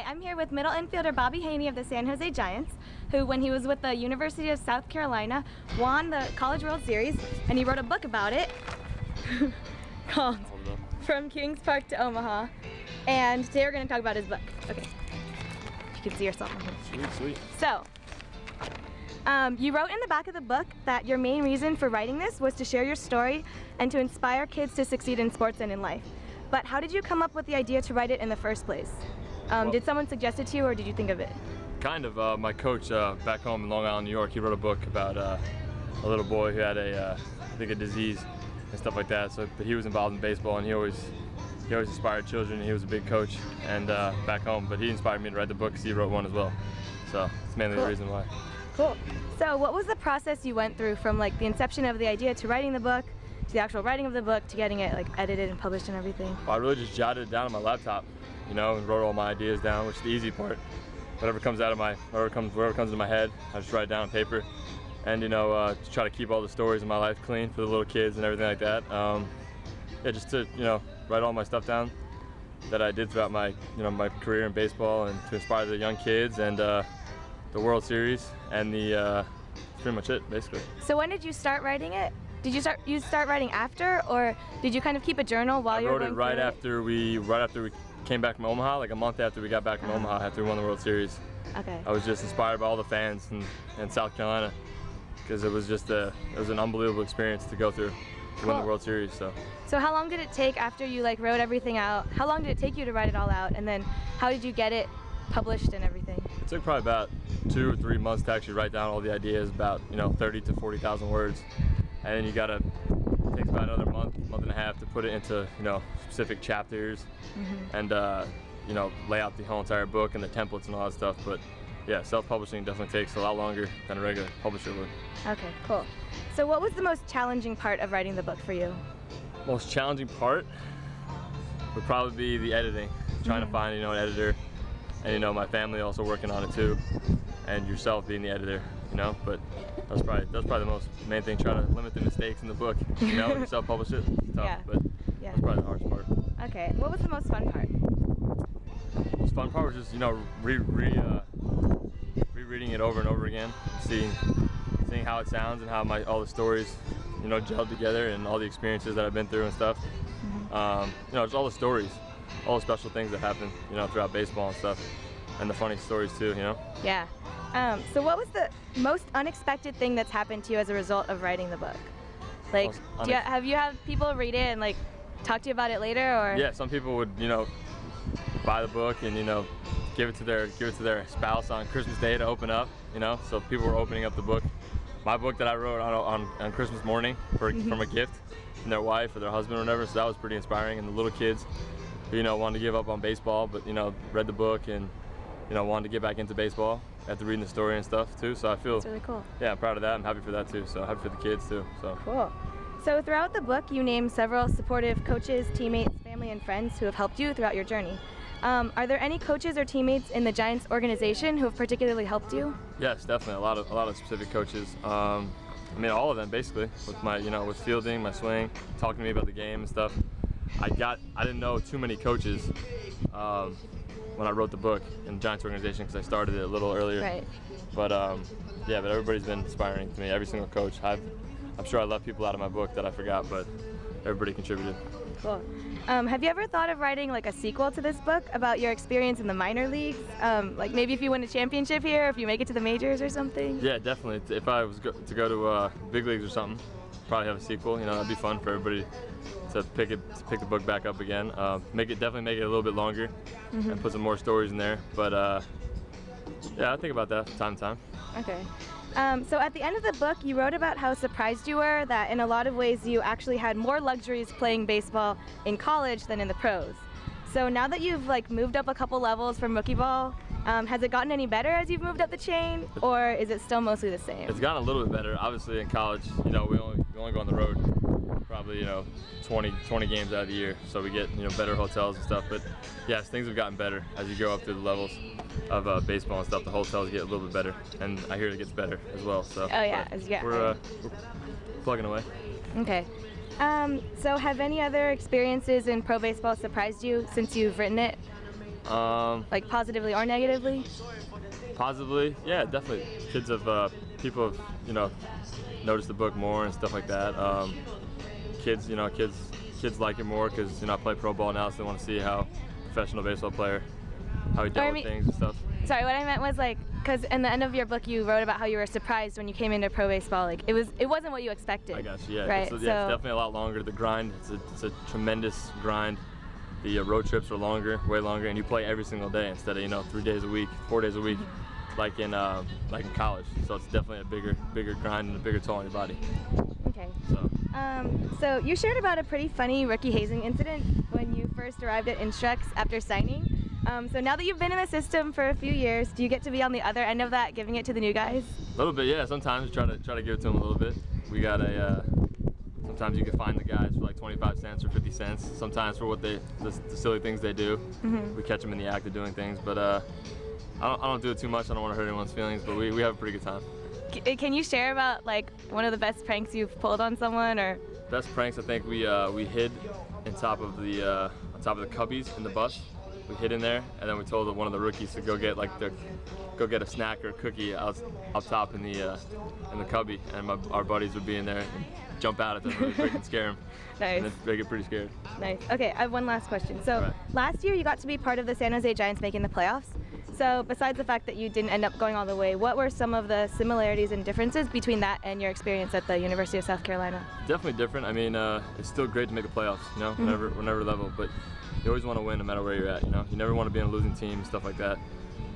Hi, I'm here with middle infielder Bobby Haney of the San Jose Giants, who when he was with the University of South Carolina, won the College World Series, and he wrote a book about it called From Kings Park to Omaha. And today we're going to talk about his book. Okay. You can see yourself. Sweet, sweet. So, um, you wrote in the back of the book that your main reason for writing this was to share your story and to inspire kids to succeed in sports and in life. But how did you come up with the idea to write it in the first place? Um, Well- did someone suggest it to you or did you think of it? Kind of. Uh, my coach uh, back home in Long Island, New York, he wrote a book about uh, a little boy who had a, uh, I think, a disease and stuff like that. So, but he was involved in baseball, and he always, he always inspired children. He was a big coach, and uh, back home. But he inspired me to write the book because he wrote one as well. So it's mainly Cool. the reason why. Cool. So what was the process you went through from like the inception of the idea to writing the book, to the actual writing of the book, to getting it like edited and published and everything? Well, I really just jotted it down on my laptop, you know, and wrote all my ideas down, which is the easy part. Whatever comes out of my, whatever comes, whatever comes into my head, I just write it down on paper, and you know, uh, just try to keep all the stories in my life clean for the little kids and everything like that. Um, yeah, just to you know, write all my stuff down that I did throughout my, you know, my career in baseball, and to inspire the young kids and uh, the World Series and the, uh, that's pretty much it, basically. So when did you start writing it? Did you start you start writing after or did you kind of keep a journal while I you were wrote it right after we, right after we came back from Omaha, like a month after we got back from Uh-huh. Omaha after we won the World Series. Okay. I was just inspired by all the fans in, in South Carolina because it was just a it was an unbelievable experience to go through to win the World Series. So So how long did it take after you like wrote everything out? How long did it take you to write it all out? And then how did you get it published and everything? it took probably about two or three months to actually write down all the ideas, about you know 30 to 40,000 words, and then you gotta it takes about another month, month and a half to put it into you know specific chapters Mm-hmm. and uh, you know lay out the whole entire book and the templates and all that stuff. But yeah, self-publishing definitely takes a lot longer than a regular publisher would. Okay, cool. So what was the most challenging part of writing the book for you? Most challenging part would probably be the editing. Trying Mhm. to find, you know, an editor, and you know, my family also working on it too, and yourself being the editor, you know. But that's probably that's probably the most main thing. Trying to limit the mistakes in the book, you know, when self-publish it. It's tough, Yeah. but Yeah. that's probably the hardest part. Okay. What was the most fun part? The most fun part was just, you know, re, re uh, rereading it over and over again, seeing seeing how it sounds and how my all the stories, you know, gelled together and all the experiences that I've been through and stuff. Um, you know, just all the stories, all the special things that happen, you know, throughout baseball and stuff, and the funny stories too, you know. Yeah. Um, so what was the most unexpected thing that's happened to you as a result of writing the book? Like, do you, have you had people read it and like talk to you about it later or? Yeah, some people would, you know, buy the book and you know, give it to their give it to their spouse on Christmas Day to open up, you know. So people were opening up the book, my book that I wrote on on, on Christmas morning for from a gift from their wife or their husband or whatever. So that was pretty inspiring. And the little kids, who, you know, wanted to give up on baseball, but you know, read the book and you know wanted to get back into baseball after reading the story and stuff too. So I feel, It's really cool. yeah, I'm proud of that. I'm happy for that too. So happy for the kids too. So. Cool. So throughout the book, you name several supportive coaches, teammates, family, and friends who have helped you throughout your journey. Um, are there any coaches or teammates in the Giants organization who have particularly helped you? Yes, definitely. A lot of a lot of specific coaches. Um, I mean, all of them basically. With my, you know, with fielding, my swing, talking to me about the game and stuff. I got, I didn't know too many coaches um, when I wrote the book in the Giants organization because I started it a little earlier. Right. But um, yeah, but everybody's been inspiring to me. Every single coach. I've, I'm sure I left people out of my book that I forgot, but everybody contributed. Cool. Um, have you ever thought of writing like a sequel to this book about your experience in the minor leagues? Um, like maybe if you win a championship here, if you make it to the majors or something? Yeah, definitely. If I was go to go to uh, big leagues or something, probably have a sequel. You know, that'd be fun for everybody to pick it, to pick the book back up again. Uh, make it definitely make it a little bit longer Mm-hmm. and put some more stories in there. But uh, yeah, I think about that time to time. Okay. Um, so at the end of the book, you wrote about how surprised you were that in a lot of ways you actually had more luxuries playing baseball in college than in the pros. So now that you've like moved up a couple levels from rookie ball, um, has it gotten any better as you've moved up the chain, or is it still mostly the same? It's gotten a little bit better. Obviously, in college, you know, we only we only go on the road probably you know 20 20 games out of the year, so we get you know better hotels and stuff. But yes, things have gotten better as you go up through the levels of uh, baseball and stuff. The hotels get a little bit better, and I hear it gets better as well. So Oh, yeah, but as you get we're, uh, we're plugging away. Okay. Um, so have any other experiences in pro baseball surprised you since you've written it? Um, like positively or negatively? Positively, yeah, definitely. Kids have, uh, people have, you know, noticed the book more and stuff like that. Um, kids, you know, kids, kids like it more because you know I play pro ball now, so they want to see how professional baseball player, how he dealt I with things and stuff. Sorry, what I meant was like, because in the end of your book you wrote about how you were surprised when you came into pro baseball. Like it was, it wasn't what you expected. I guess, yeah. Right. It's, so yeah, it's definitely a lot longer. The grind, it's a, it's a tremendous grind. The uh, road trips are longer, way longer, and you play every single day instead of you know three days a week, four days a week, like in uh, like in college. So it's definitely a bigger, bigger grind and a bigger toll on your body. okay. So Um, so you shared about a pretty funny rookie hazing incident when you first arrived at Instructs after signing. Um, so now that you've been in the system for a few years, do you get to be on the other end of that, giving it to the new guys? a little bit, yeah. Sometimes try to try to give it to them a little bit. We got a. Uh, sometimes you can find the guys for like 25 cents or 50 cents. Sometimes for what they, the, the silly things they do. Mhm. We catch them in the act of doing things, but uh, I don't, I don't do it too much. I don't want to hurt anyone's feelings, but we, we have a pretty good time. C- Can you share about like one of the best pranks you've pulled on someone, or Best pranks, I think we uh, we hid in top of the uh, on top of the cubbies in the bus. We hid in there, and then we told one of the rookies to go get like the go get a snack or a cookie out up top in the uh, in the cubby, and my, our buddies would be in there and jump out at them really scare them, nice, and they get pretty scared. nice. Okay, I have one last question. So Alright. last year you got to be part of the San Jose Giants making the playoffs. So besides the fact that you didn't end up going all the way, what were some of the similarities and differences between that and your experience at the University of South Carolina? Definitely different. I mean, uh, it's still great to make the playoffs, you know, whenever whenever level, but you always want to win no matter where you're at. You know, you never want to be on a losing team and stuff like that.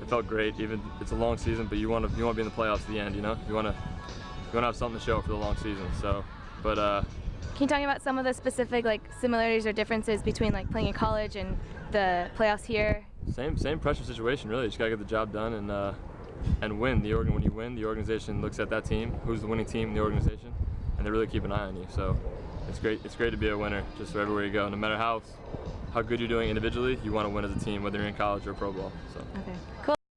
It felt great. Even it's a long season, but you want to you want to be in the playoffs at the end. You know, you want to you want to have something to show for the long season. So, but uh, Can you talk about some of the specific like similarities or differences between like playing in college and the playoffs here? Same same pressure situation really. You just gotta get the job done and uh, and win. The organ when you win, the organization looks at that team, who's the winning team in the organization, and they really keep an eye on you. So it's great. It's great to be a winner just for everywhere you go. No matter how how good you're doing individually, you want to win as a team, whether you're in college or pro ball. So. Okay. Cool.